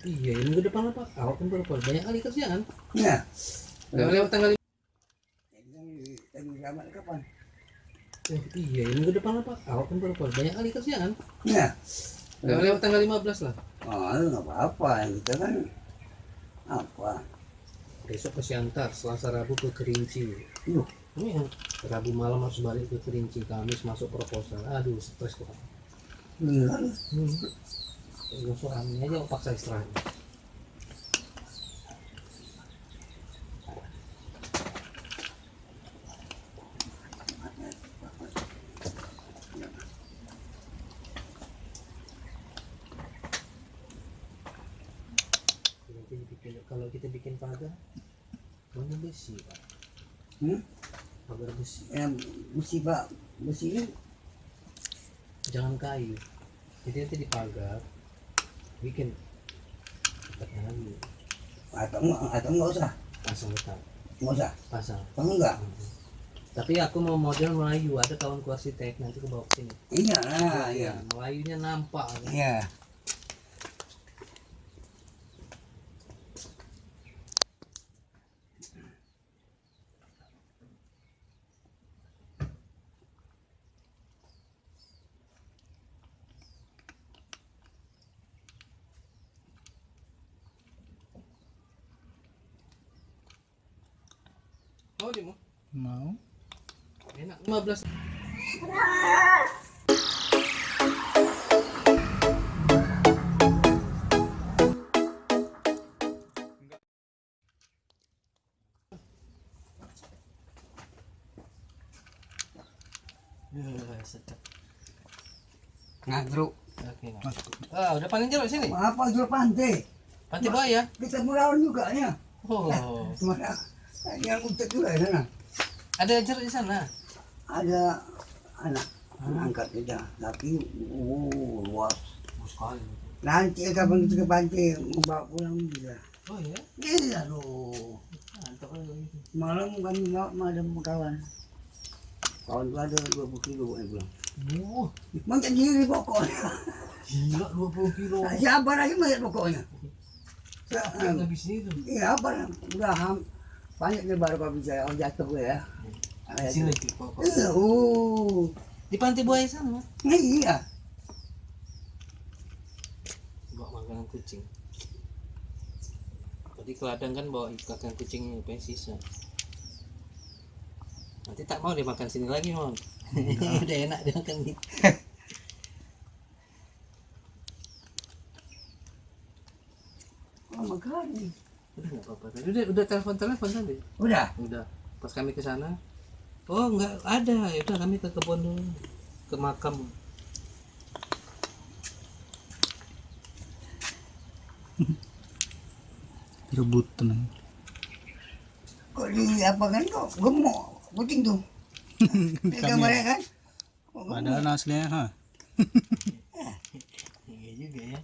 Iya, ini minggu depan apa? Kan baru keluar. banyak kali kerjaan. Ya. Lewat lewat tanggal zaman kapan? Oh, iya, ini minggu depan apa? Ahok kan keluar. banyak kali kerjaan. Ya. Lewat lewat tanggal 15 lah. Oh, itu nggak apa-apa. Kita kan apa? Besok ke Siantar, Selasa Rabu ke Kerinci. Yuh. Ini yang Rabu malam harus balik ke Kerinci, Kamis masuk proposal. Aduh, stres kok. Hmm. Gosok angin aja paksa istirahat. Kalau kita bikin pagar, banyak besi pak. Hmm? Pagar besi, Yang besi pak, besi ini jangan kayu. Jadi nanti di pagar, bikin dekatnya lagi, atau enggak atau enggak usah, pasang dekat, enggak usah. pasang. Atau enggak? Tapi aku mau model Melayu, ada kawanku arsitek nanti ke bawa ke sini. Iya, ah, iya. Melayunya nampak. kan? Mau di mau? Mau. Enak 15. Ya, sedap. Ngagro. Oke, nah. Ah, udah paling jeruk sini. Apa jual pantai? Panti buaya. Kita melawan juga ya. Oh, Mana? Yang untuk juga di sana. ada jeruk di sana. Ada anak angkat kita, tapi oh, luas. sekali. Nanti kapan kita ke pantai membawa pulang juga. Oh ya. Iya loh. Mantap kali. Malam kami bawa madam kawan. Kawan itu ada 20 kilo yang pulang. Wah, Makan diri pokoknya. gila 20 kilo. Siapa lagi mayat pokoknya? Yang habis itu. Iya apa? Udah ham. Banyak nih baru kau bisa oh, jatuh gue ya. Di sini pokok. Iya, oh. Di pantai buaya sana, Mas. Iya. Bawa makanan kucing. Tadi ke ladang kan bawa ikan kucing apa sisa. Nanti tak mau dia makan sini lagi, Mon. Udah enak dia makan gitu. Oh makanya. Udah apa-apa. Tadi udah udah telepon-telepon tadi. Udah. Udah. Pas kami ke sana, oh enggak ada. Ya udah kami ke kebun dulu. Ke makam. Rebut tenang. Kok di apa kan kok gemuk kucing tuh. Di gambarnya kan. Kok gemuk. Padahal aslinya ha. Iya juga ya.